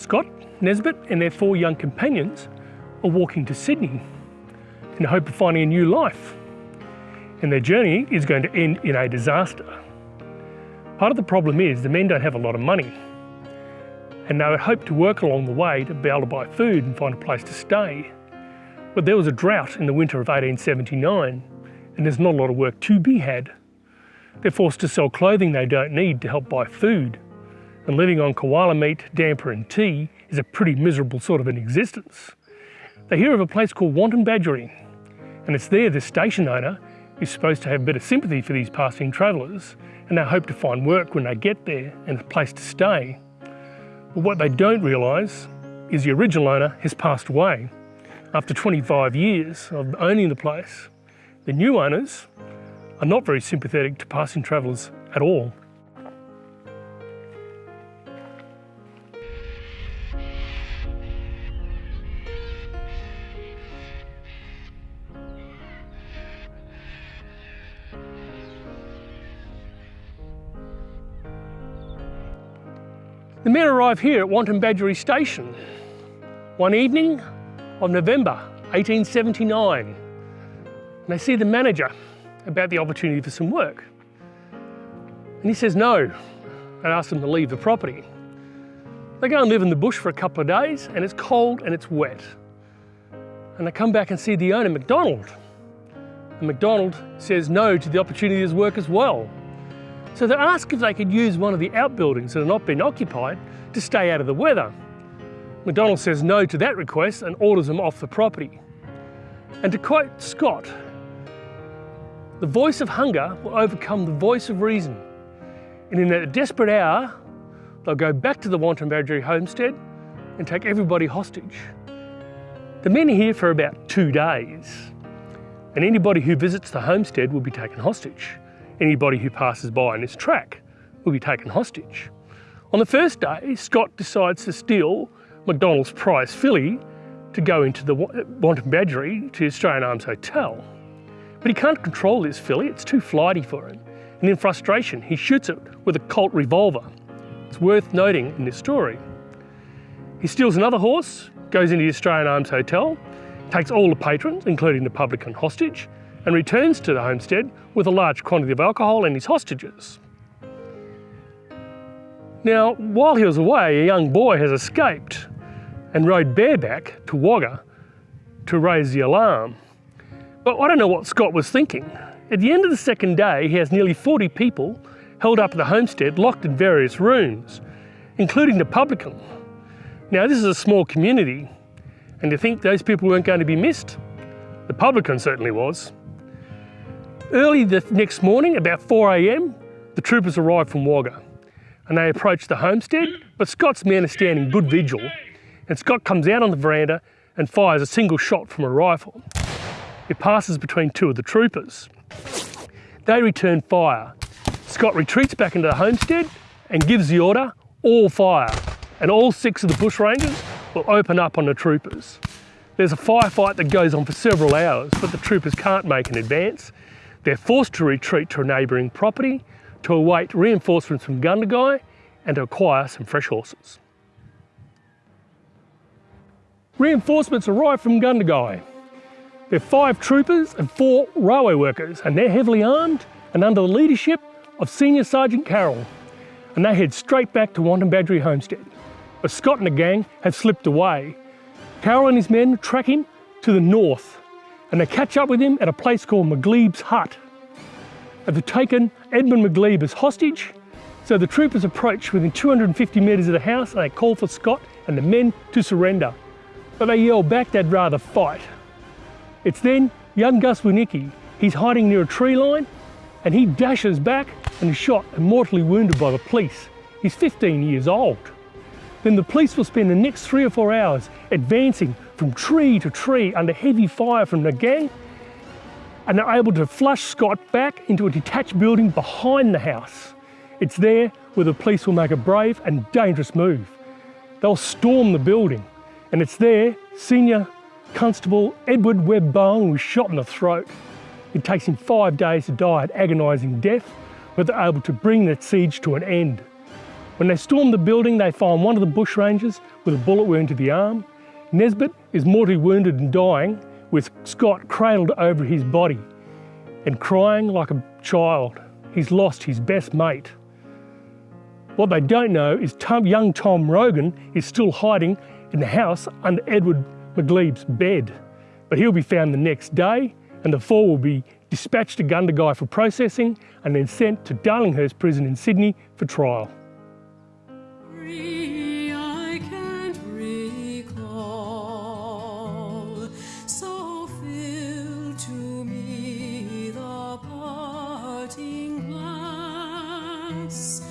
Scott, Nesbitt and their four young companions are walking to Sydney in the hope of finding a new life. And their journey is going to end in a disaster. Part of the problem is the men don't have a lot of money and they would hope to work along the way to be able to buy food and find a place to stay. But there was a drought in the winter of 1879 and there's not a lot of work to be had. They're forced to sell clothing they don't need to help buy food and living on koala meat, damper and tea is a pretty miserable sort of an existence. They hear of a place called Wantabadgery and it's there the station owner is supposed to have a bit of sympathy for these passing travellers and they hope to find work when they get there and a place to stay. But what they don't realise is the original owner has passed away after 25 years of owning the place. The new owners are not very sympathetic to passing travellers at all. The men arrive here at Wantabadgery Station one evening of November 1879 and they see the manager about the opportunity for some work. And he says no and asks them to leave the property. They go and live in the bush for a couple of days and it's cold and it's wet. And they come back and see the owner, McDonald. And McDonald says no to the opportunity to work as well. So they asked if they could use one of the outbuildings that had not been occupied to stay out of the weather. McDonald says no to that request and orders them off the property. And to quote Scott, the voice of hunger will overcome the voice of reason. And in that desperate hour, they'll go back to the Wantabadgery homestead and take everybody hostage. The men are here for about two days, and anybody who visits the homestead will be taken hostage anybody who passes by on this track will be taken hostage. On the first day, Scott decides to steal McDonald's prize filly to go into the Wantabadgery to Australian Arms Hotel. But he can't control this filly, it's too flighty for him. And in frustration, he shoots it with a Colt revolver. It's worth noting in this story. He steals another horse, goes into the Australian Arms Hotel, takes all the patrons, including the publican hostage, and returns to the homestead with a large quantity of alcohol and his hostages. Now, while he was away, a young boy has escaped and rode bareback to Wagga to raise the alarm. But I don't know what Scott was thinking. At the end of the second day, he has nearly 40 people held up at the homestead, locked in various rooms, including the publican. Now, this is a small community, and to think those people weren't going to be missed? The publican certainly was. Early the next morning, about 4am, the troopers arrive from Wagga and they approach the homestead, but Scott's men are standing good vigil and Scott comes out on the veranda and fires a single shot from a rifle. It passes between two of the troopers. They return fire. Scott retreats back into the homestead and gives the order, all fire, and all six of the bushrangers will open up on the troopers. There's a firefight that goes on for several hours, but the troopers can't make an advance they're forced to retreat to a neighbouring property to await reinforcements from Gundagai and to acquire some fresh horses. Reinforcements arrive from Gundagai. There are five troopers and four railway workers and they're heavily armed and under the leadership of Senior Sergeant Carroll and they head straight back to Wantabadgery Homestead. But Scott and the gang have slipped away. Carroll and his men track him to the north and they catch up with him at a place called McGlede's Hut. They've taken Edmund McGlebe as hostage, so the troopers approach within 250 metres of the house and they call for Scott and the men to surrender. But they yell back they'd rather fight. It's then young Gus Wernicke. He's hiding near a tree line and he dashes back and is shot and mortally wounded by the police. He's 15 years old. Then the police will spend the next three or four hours advancing from tree to tree under heavy fire from the gang and they're able to flush Scott back into a detached building behind the house. It's there where the police will make a brave and dangerous move. They'll storm the building and it's there Senior Constable Edward Webb Bowen was shot in the throat. It takes him five days to die an agonising death, but they're able to bring that siege to an end. When they storm the building, they find one of the bushrangers with a bullet wound to the arm. Nesbitt is mortally wounded and dying, with Scott cradled over his body and crying like a child. He's lost his best mate. What they don't know is Tom, young Tom Rogan is still hiding in the house under Edward McGlede's bed. But he'll be found the next day and the four will be dispatched to Gundagai for processing and then sent to Darlinghurst Prison in Sydney for trial. I can't recall, so fill to me the parting glass.